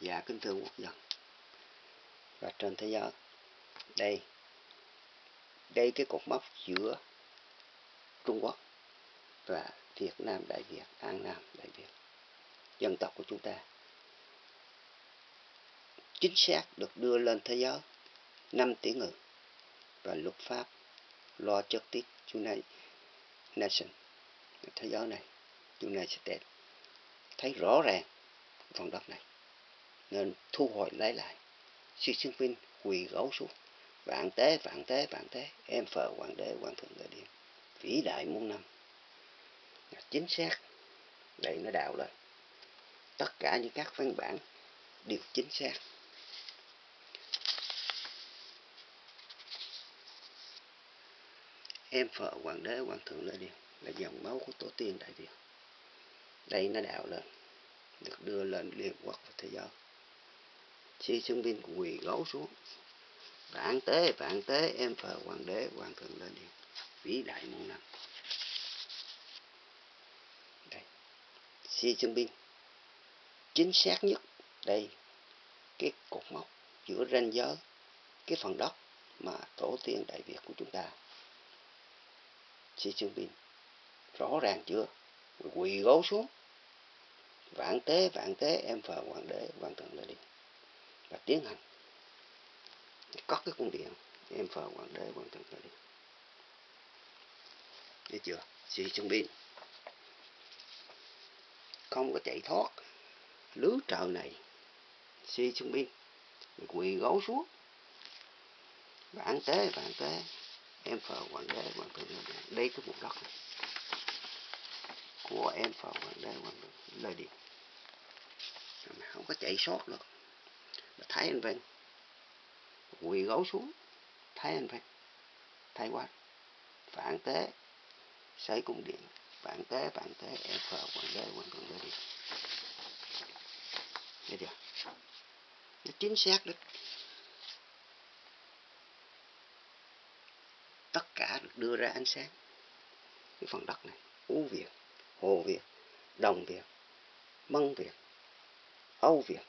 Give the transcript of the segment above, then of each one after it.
Dạ kính thưa quốc dân. Và trên thế giới, đây đây cái cột mốc giữa Trung Quốc và Việt Nam Đại Việt, An Nam Đại Việt, dân tộc của chúng ta. Chính xác được đưa lên thế giới 5 tỷ người và luật pháp, lo Justice United Nation thế giới này, United States, thấy rõ ràng phần đất này nên thu hồi lấy lại. Sư sinh Jinping quỳ gấu xuống. Vạn tế vạn tế vạn tế. Em phờ hoàng đế, hoàng thượng đại điện vĩ đại muôn năm. Chính xác. Đây nó đào lên tất cả những các văn bản đều chính xác. Em phở hoàng đế, hoàng thượng đại điện là dòng máu của tổ tiên đại việt đây nó đào lên được đưa lên liên quốc và thế giới. Xin sinh viên quỳ gấu xuống. Vạn tế vạn tế, em phờ hoàng đế, hoàng thượng lên đi. Vĩ đại muôn năm. Đây. Xi Jinping chính xác nhất, đây, cái cột mốc giữa ranh giới, cái phần đất mà tổ tiên đại việt của chúng ta. Xi Jinping rõ ràng chưa? Quỳ gối xuống. Vạn tế vạn tế, em phờ hoàng đế, hoàng thượng lên đi và tiến hành. Có cái cung điện, em phờ hoàng đế, hoàng thượng thời điện thấy chưa Xi Jinping không có chạy thoát. Lứa trời này Xi biên quỳ gấu xuống. Bản tế bản tế, em phờ hoàng đế, hoàng thượng lên đây cái vùng đất này của em phờ hoàng đế, hoàng thượng lời điện không có chạy sót được thấy anh Vinh quỳ gấu xuống thấy anh Vinh thấy quá phản tế xây cung điện. Phản tế phản tế em phờ quản đế quản thượng đế điện. Nghe chưa? Nó chính xác đấy tất cả được đưa ra ánh sáng. Cái phần đất này Ú Việt, Hồ Việt, Đồng Việt, Mân Việt, Âu Việt,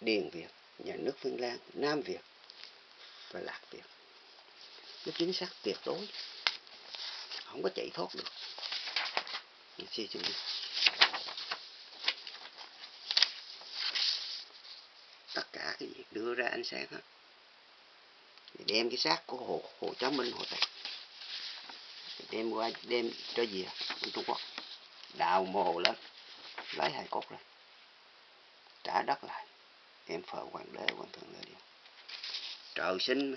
Điền Việt, nhà nước Phương Lan, Nam Việt và Lạc Việt. Nó chính xác tuyệt đối. Không có chạy thoát được. Đi. Tất cả cái việc đưa ra ánh sáng hết. Đem cái xác của Hồ, Hồ Chí Minh, Hồ Tây đem qua đem cho gì à, Trung Quốc đào mồ lên lấy hai cốt ra trả đất lại em phờ hoàng đế hoàng thượng lên trời sinh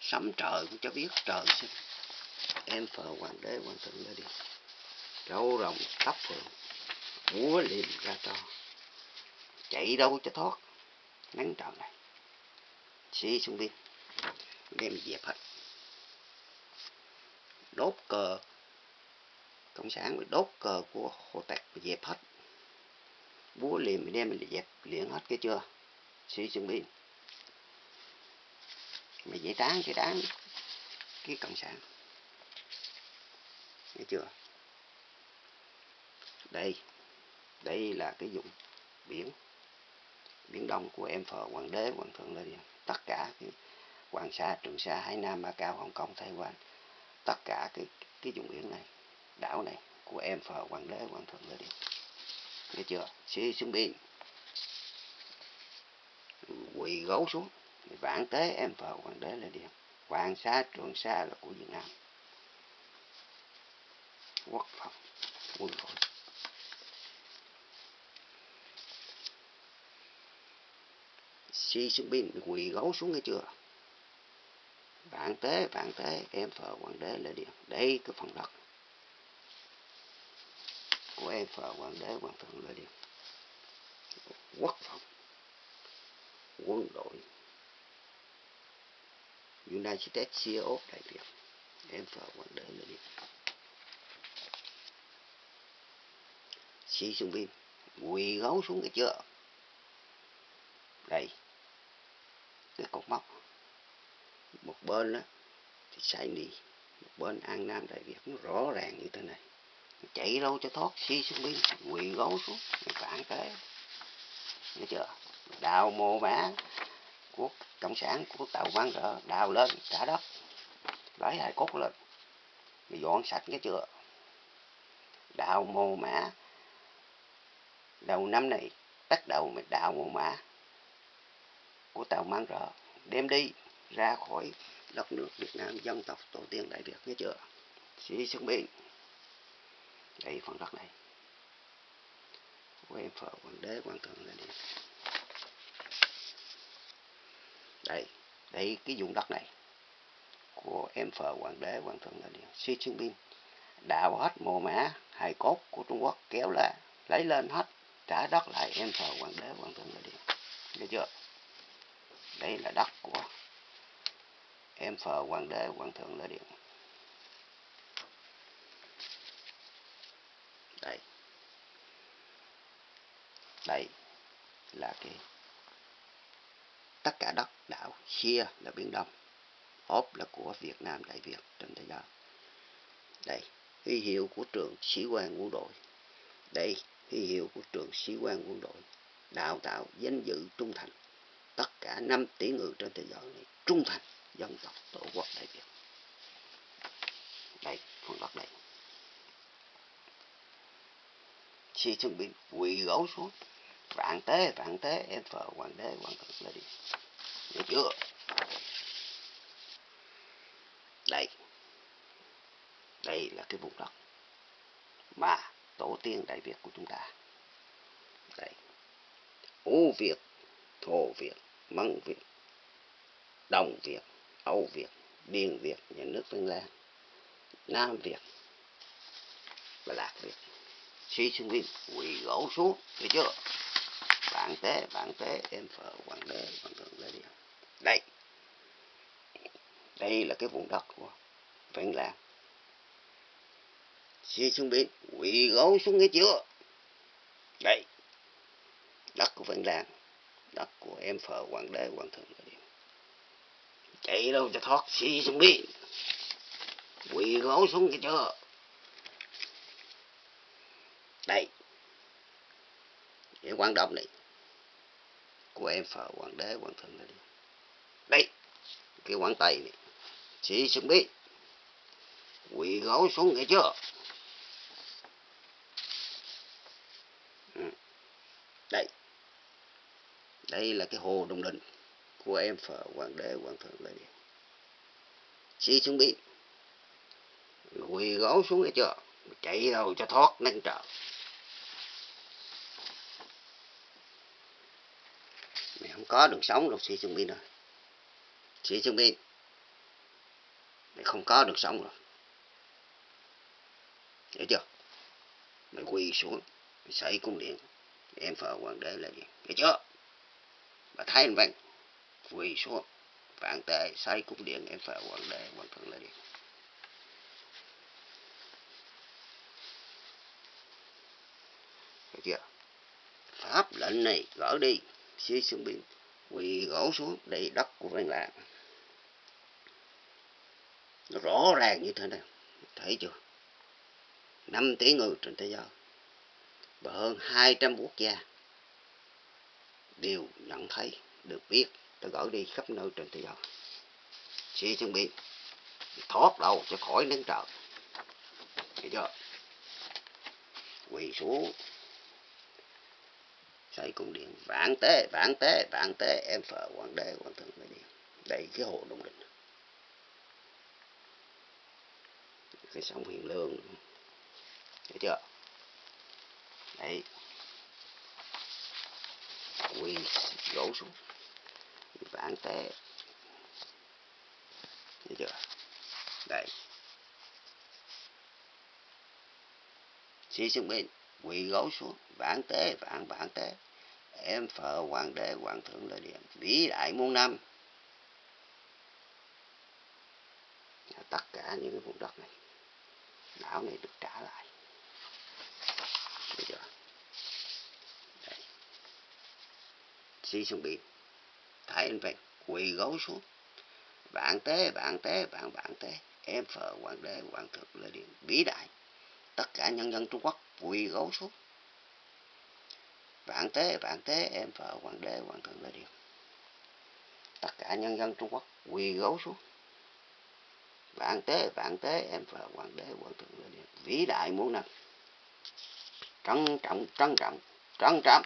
sấm trời cũng cho biết trời sinh. Em phờ hoàng đế hoàng thượng lên đi, trâu rồng tóc phượng múa liềm ra to. Chạy đâu cho thoát nắng trời này. Xí xuống biên đem dẹp hết. Đốt cờ cộng sản đốt cờ của hồ tạc dẹp hết búa liềm đem mình dẹp liền hết cái chưa? Suy chuẩn bị mà dễ tán cái đám cái cộng sản. Nghe chưa? Đây đây là cái dụng biển biển đông của em phờ hoàng đế, hoàng thượng lên tất cả cái hoàng sa, trường sa, hải nam ba cao hồng kông thái quan, tất cả cái cái vùng biển này, đảo này của em phờ hoàng đế, hoàng thượng lên nghe chưa? Sĩ xuống biển quỳ gấu xuống. Vạn tế em phờ hoàng đế là điện hoàng sa trường sa là của việt nam. Quốc phòng, quân đội. Si xuống biển quỳ gấu xuống nghe chưa? Vạn tế vạn tế em phờ hoàng đế là điện đây cái phần đất của em phờ hoàng đế, hoàng thượng là điều quốc phòng, quân đội. United States CEO đại diện em phờ hoàng đế là điều Xi Trung Ping quỳ gấu xuống cái chưa đây, cái cột mốc. Một bên đó thì sai đi một bên an nam đại việt nó rõ ràng như thế này chạy đâu cho thoát xi xuống biên quỳ gấu xuống phản thế nghe chưa? Đào mồ mã của cộng sản, của tàu mang rỡ, đào lên, trả đất. Lấy hài cốt lên. Bị dọn sạch, nghe chưa? Đào mồ mã. Đầu năm này, bắt đầu mày đào mồ mã của tàu mang rỡ. Đem đi, ra khỏi đất nước Việt Nam, dân tộc tổ tiên Đại Việt, nghe chưa? Sĩ xuân đây phần đất này. Của em phở hoàng đế hoàng thượng là đi. Đây đây cái vùng đất này của em phở hoàng đế, hoàng thượng là điện Xi Jinping đào hết mồ mã hài cốt của Trung Quốc, kéo lại lấy lên hết, trả đất lại em phở hoàng đế, hoàng thượng là điện nghe chưa? Đây là đất của em phờ, hoàng đế, hoàng thượng là điện đây đây là cái, tất cả đất đảo chia là biển đông ốp là của việt nam đại việt trên thế giới. Đây, huy hiệu của trường sĩ quan quân đội. Đây, huy hiệu của trường sĩ quan quân đội. Đào tạo, danh dự, trung thành. Tất cả năm tỷ người trên thế giới này trung thành dân tộc tổ quốc đại việt. Đây phần đất này khi chuẩn bị quỳ gấu xuống. Vạn tế vạn tế, em phở hoàng đế, hoàng thượng lên đi. Được chưa? Đây. Đây là cái vùng đất mà tổ tiên đại việt của chúng ta. Đây. U việt, thổ việt, măng việt, đồng việt, âu việt, điền việt, nhà nước Vân Lan, nam việt và lạc việt sĩ sinh viên quỳ gỗ xuống, được chưa? Bạn tế bạn tế, em phở, hoàng đế, hoàng thượng lê đây. Đây là cái vùng đất của vạn lạc sĩ sinh viên quỳ gỗ xuống nghe chưa? Đây. Đất của vạn lạc đất của em phở, hoàng đế, hoàng thượng lê điện chạy đâu cho thoát sĩ sinh viên quỳ gỗ xuống nghe chưa? Đây. Cái quan động này. Của em phở hoàng đế, hoàng thượng này đây. Cái quan tài này. Chỉ xứng biết. Quỳ gối xuống nghe chưa? Ừ. Đây. Đây là cái hồ đồng đình của em phở hoàng đế, hoàng thượng lê điện xí xuống biết. Quỳ gối xuống nghe chưa? Chạy đâu cho thoát nâng trợ không có đường sống đâu sĩ Jinping rồi sĩ Jinping mày không có đường sống rồi. Hiểu chưa? Mày quỳ xuống mày xây cung điện. Em phở hoàng đế là gì? Hiểu chưa? Bà thấy anh văn quỳ xuống vạn tệ xây cung điện em phờ hoàng đế hoàng thượng là gì, hiểu chưa? Pháp lệnh này gỡ đi xí xuống biên quỳ gỗ xuống đầy đất của văn lạ rõ ràng như thế này, thấy chưa? 5 tỷ người trên thế giới, và hơn 200 quốc gia đều nhận thấy, được biết tôi gửi đi khắp nơi trên thế giới. Sĩ chuẩn bị thoát đầu cho khỏi nắng trời. Thấy chưa? Quỳ xuống xây cung điện. Vạn tế vạn tế vạn tế. Em phở hoàng đế, hoàng thượng đại đi. Đây cái hồ đông đình cái sông hiền lương. Thấy chưa? Đấy. Quỳ gỗ xuống. Vạn tế. Thấy chưa? Đây. Sĩ xuống bên quỳ gối xuống vạn tế vạn vạn tế. Em phở hoàng đế hoàng thượng lợi điện vĩ đại muôn năm. Tất cả những cái vùng đất này đảo này được trả lại. Bây giờ, đây. Sĩ xuống biển thái anh về quỳ gấu xuống. Vạn tế vạn tế vạn vạn tế. Em phở hoàng đế hoàng thượng lê điện vĩ đại tất cả nhân dân trung quốc quỳ gấu xuống. Vạn tế vạn tế, em vợ hoàng đế, hoàng thượng lê điện tất cả nhân dân trung quốc quỳ gấu xuống. Vạn tế vạn tế, em vợ hoàng đế, hoàng thượng lê điện vĩ đại muôn năm trân trọng trân trọng trân trọng.